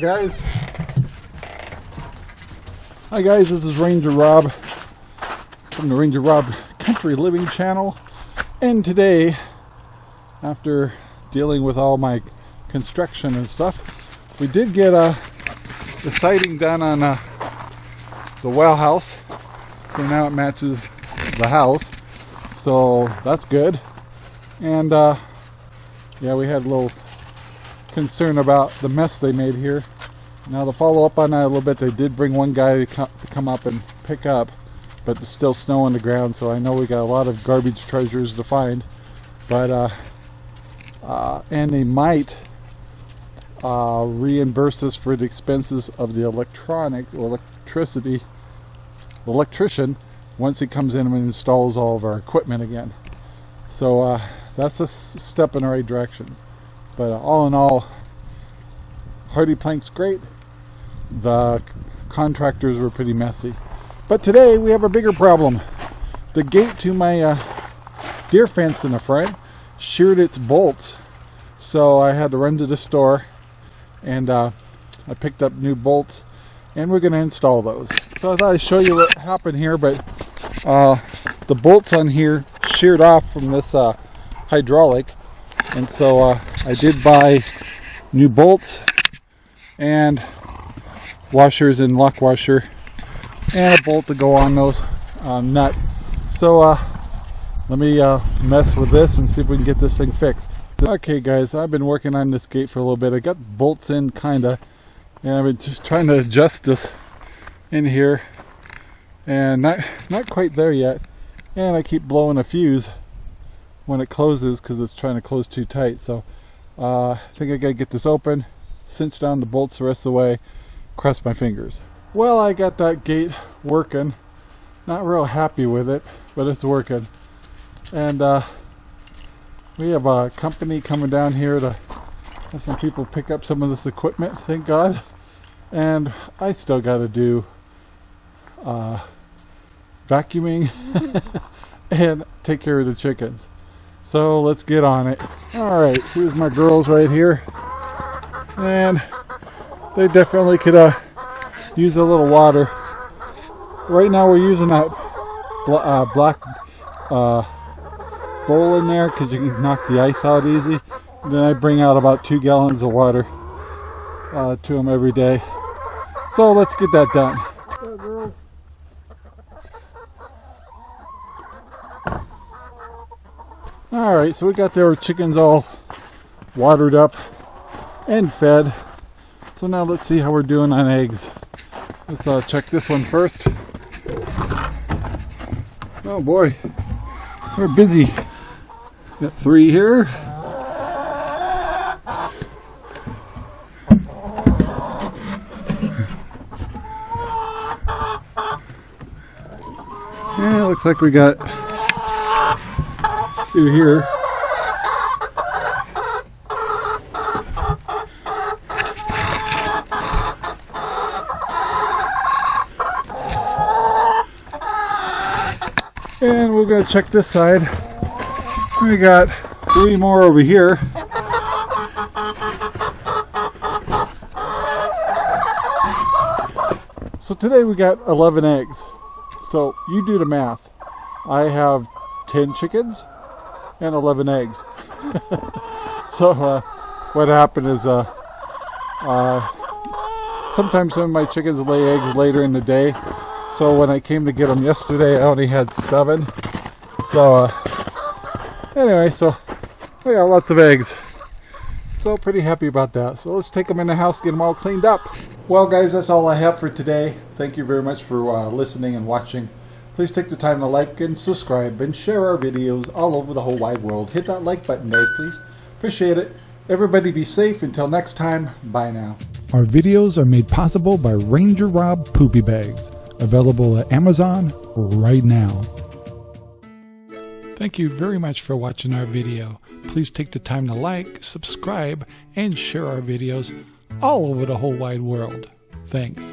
Guys. Hi guys, this is Ranger Rob from the Ranger Rob Country Living channel. And today, after dealing with all my construction and stuff, we did get a, the siding done on uh, the well house. So now it matches the house. So that's good. And uh, yeah, we had a little concern about the mess they made here. Now to follow up on that a little bit, they did bring one guy to come up and pick up, but there's still snow on the ground, so I know we got a lot of garbage treasures to find. But uh, uh, and they might uh, reimburse us for the expenses of the electronic electricity electrician once he comes in and installs all of our equipment again. So uh, that's a step in the right direction. But uh, all in all, HardiePlank's great. The contractors were pretty messy. But today we have a bigger problem. The gate to my uh, deer fence in the front sheared its bolts. So I had to run to the store and uh, I picked up new bolts and we're going to install those. So I thought I'd show you what happened here, but uh, the bolts on here sheared off from this uh, hydraulic and so uh, I did buy new bolts and washers and lock washer and a bolt to go on those um, nut. So uh, let me uh, mess with this and see if we can get this thing fixed. Okay guys I've been working on this gate for a little bit. I got bolts in kinda and I've been just trying to adjust this in here and not not quite there yet. And I keep blowing a fuse when it closes because it's trying to close too tight. So uh, I think I gotta get this open, cinch down the bolts the rest of the way, cross my fingers. Well, I got that gate working. Not real happy with it, but it's working. And uh, we have a company coming down here to have some people pick up some of this equipment, thank God. And I still got to do uh, vacuuming and take care of the chickens. So let's get on it. Alright, here's my girls right here. And they definitely could uh, use a little water. Right now we're using that bl uh, black uh, bowl in there because you can knock the ice out easy. And then I bring out about two gallons of water uh, to them every day. So let's get that done. Alright, so we got their chickens all watered up and fed. So now let's see how we're doing on eggs. Let's uh, check this one first. Oh boy, we're busy. Got three here. Yeah, looks like we got through here. And we're to check this side. We got three more over here. So today we got 11 eggs. So you do the math. I have 10 chickens and 11 eggs. so uh, what happened is uh, uh, sometimes some of my chickens lay eggs later in the day. So when I came to get them yesterday, I only had seven. So uh, anyway, so we got lots of eggs. So pretty happy about that. So let's take them in the house, get them all cleaned up. Well guys, that's all I have for today. Thank you very much for uh, listening and watching. Please take the time to like and subscribe and share our videos all over the whole wide world. Hit that like button, guys, please. Appreciate it. Everybody be safe. Until next time, bye now. Our videos are made possible by Ranger Rob Poopy Bags, available at Amazon right now. Thank you very much for watching our video. Please take the time to like, subscribe, and share our videos all over the whole wide world. Thanks.